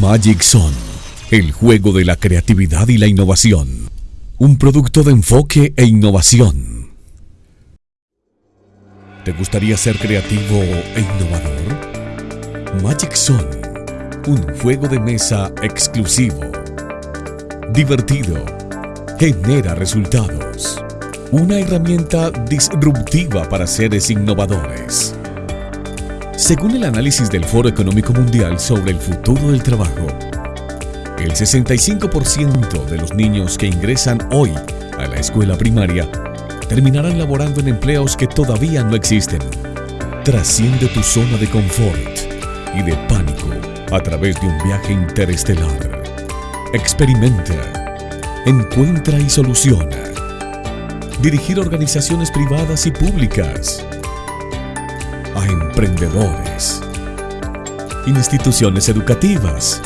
Magic Zone, el juego de la creatividad y la innovación. Un producto de enfoque e innovación. ¿Te gustaría ser creativo e innovador? Magic Zone, un juego de mesa exclusivo. Divertido. Genera resultados. Una herramienta disruptiva para seres innovadores. Según el análisis del Foro Económico Mundial sobre el futuro del trabajo, el 65% de los niños que ingresan hoy a la escuela primaria terminarán laborando en empleos que todavía no existen. Trasciende tu zona de confort y de pánico a través de un viaje interestelar. Experimenta, encuentra y soluciona. Dirigir organizaciones privadas y públicas a emprendedores, instituciones educativas,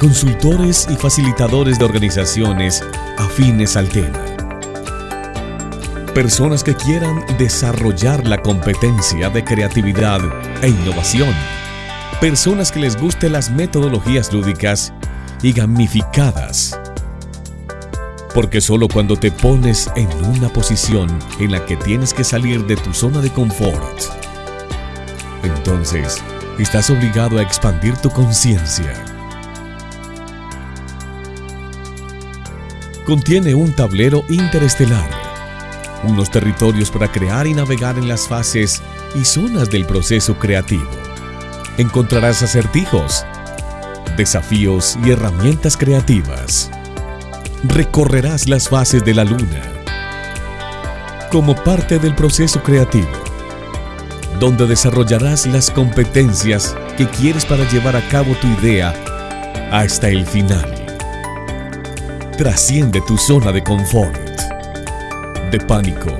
consultores y facilitadores de organizaciones afines al tema. Personas que quieran desarrollar la competencia de creatividad e innovación. Personas que les gusten las metodologías lúdicas y gamificadas. Porque solo cuando te pones en una posición en la que tienes que salir de tu zona de confort, entonces estás obligado a expandir tu conciencia. Contiene un tablero interestelar, unos territorios para crear y navegar en las fases y zonas del proceso creativo. Encontrarás acertijos, desafíos y herramientas creativas. Recorrerás las fases de la luna como parte del proceso creativo donde desarrollarás las competencias que quieres para llevar a cabo tu idea hasta el final. Trasciende tu zona de confort, de pánico.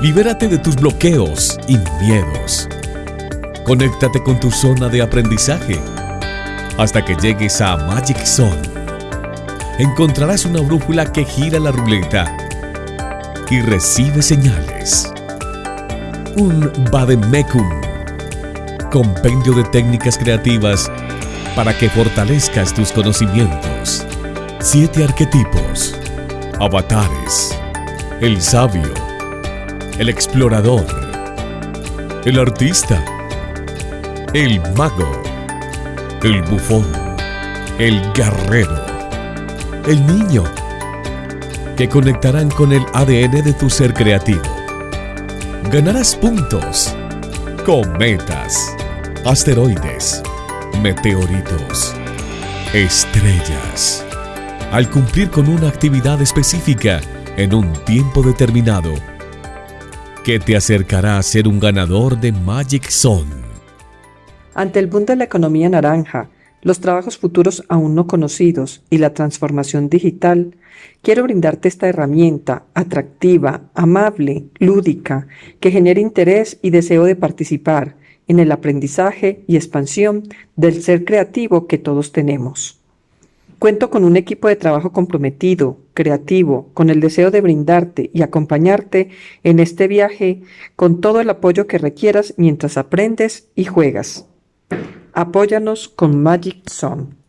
Libérate de tus bloqueos y miedos. Conéctate con tu zona de aprendizaje hasta que llegues a Magic Zone. Encontrarás una brújula que gira la ruleta y recibe señales un Bademecum, compendio de técnicas creativas para que fortalezcas tus conocimientos. Siete arquetipos, avatares, el sabio, el explorador, el artista, el mago, el bufón, el guerrero, el niño, que conectarán con el ADN de tu ser creativo ganarás puntos. Cometas, asteroides, meteoritos, estrellas. Al cumplir con una actividad específica en un tiempo determinado, que te acercará a ser un ganador de Magic Zone. Ante el boom de la economía naranja, los trabajos futuros aún no conocidos y la transformación digital, quiero brindarte esta herramienta atractiva, amable, lúdica, que genere interés y deseo de participar en el aprendizaje y expansión del ser creativo que todos tenemos. Cuento con un equipo de trabajo comprometido, creativo, con el deseo de brindarte y acompañarte en este viaje con todo el apoyo que requieras mientras aprendes y juegas. Apóyanos con Magic Zone.